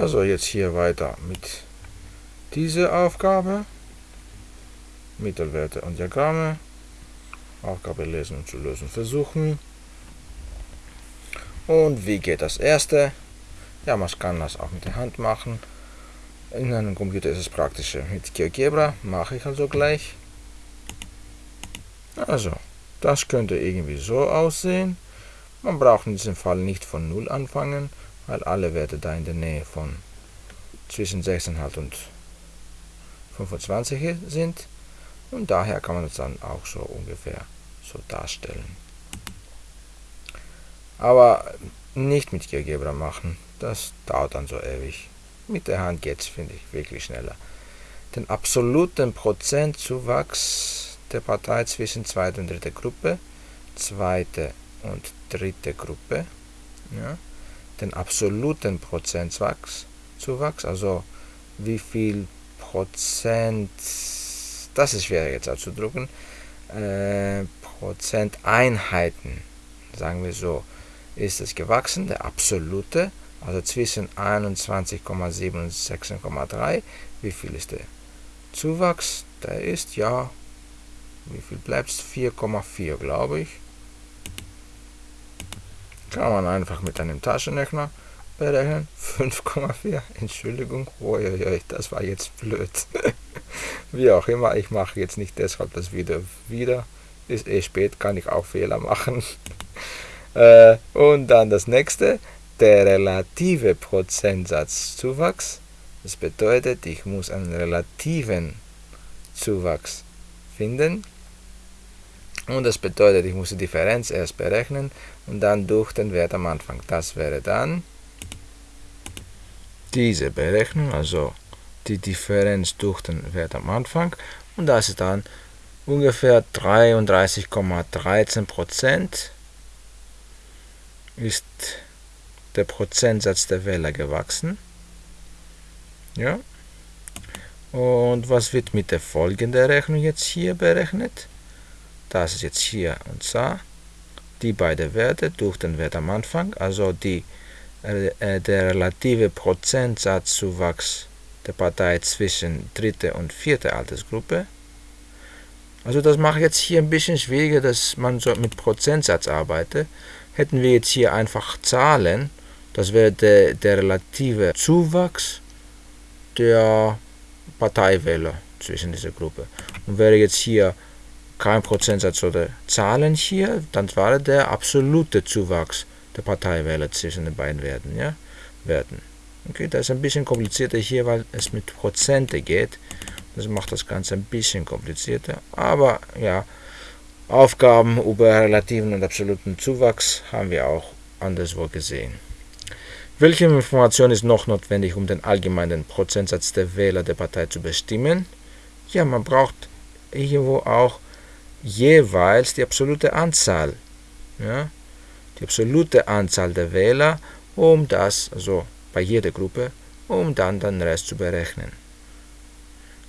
Also jetzt hier weiter mit dieser Aufgabe. Mittelwerte und Diagramme. Aufgabe lesen und zu lösen versuchen. Und wie geht das erste? Ja, man kann das auch mit der Hand machen. In einem Computer ist es praktischer. Mit GeoGebra mache ich also gleich. Also, das könnte irgendwie so aussehen. Man braucht in diesem Fall nicht von 0 anfangen, weil alle Werte da in der Nähe von zwischen 6,5 und 25 sind. Und daher kann man das dann auch so ungefähr so darstellen. Aber nicht mit GeoGebra machen, das dauert dann so ewig. Mit der Hand geht es, finde ich, wirklich schneller. Den absoluten Prozentzuwachs der Partei zwischen zweiter und dritter Gruppe, zweite und dritte Gruppe, ja, den absoluten Prozentzuwachs, Zuwachs, also wie viel Prozent, das ist schwer jetzt auszudrücken, äh, Prozenteinheiten, sagen wir so, ist es gewachsen, der absolute, also zwischen 21,7 und 16,3. Wie viel ist der Zuwachs? Der ist ja, wie viel bleibt es? 4,4 glaube ich. Kann man einfach mit einem Taschenrechner berechnen. 5,4, Entschuldigung, Uiuiui, das war jetzt blöd. Wie auch immer, ich mache jetzt nicht deshalb das Video wieder. Ist eh spät, kann ich auch Fehler machen. Äh, und dann das nächste, der relative Prozentsatz-Zuwachs. Das bedeutet, ich muss einen relativen Zuwachs finden. Und das bedeutet, ich muss die Differenz erst berechnen und dann durch den Wert am Anfang. Das wäre dann diese Berechnung, also die Differenz durch den Wert am Anfang. Und das ist dann ungefähr 33,13 Prozent ist der Prozentsatz der Wähler gewachsen. Ja. Und was wird mit der folgenden Rechnung jetzt hier berechnet? Das ist jetzt hier und da. Die beiden Werte durch den Wert am Anfang, also die, äh, der relative Prozentsatzzuwachs der Partei zwischen dritte und vierte Altersgruppe. Also das macht jetzt hier ein bisschen schwieriger, dass man so mit Prozentsatz arbeitet. Hätten wir jetzt hier einfach Zahlen, das wäre der, der relative Zuwachs der Parteiwähler zwischen dieser Gruppe. Und wäre jetzt hier kein Prozentsatz oder Zahlen hier, dann wäre der absolute Zuwachs der Parteiwähler zwischen den beiden Werten. Ja? Werten. Okay, das ist ein bisschen komplizierter hier, weil es mit Prozente geht. Das macht das Ganze ein bisschen komplizierter. Aber ja, Aufgaben über relativen und absoluten Zuwachs haben wir auch anderswo gesehen. Welche Information ist noch notwendig, um den allgemeinen Prozentsatz der Wähler der Partei zu bestimmen? Ja, man braucht irgendwo auch jeweils die absolute Anzahl. Ja? Die absolute Anzahl der Wähler, um das, also bei jeder Gruppe, um dann den Rest zu berechnen.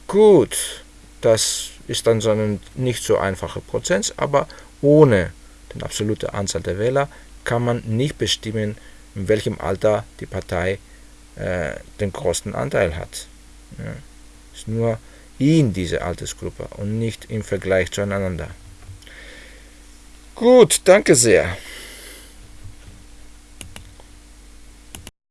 Gut, das ist dann so ein nicht so einfacher Prozess, aber ohne die absolute Anzahl der Wähler kann man nicht bestimmen, in welchem Alter die Partei äh, den größten Anteil hat. Ja. Ist nur in dieser Altersgruppe und nicht im Vergleich zueinander. Gut, danke sehr.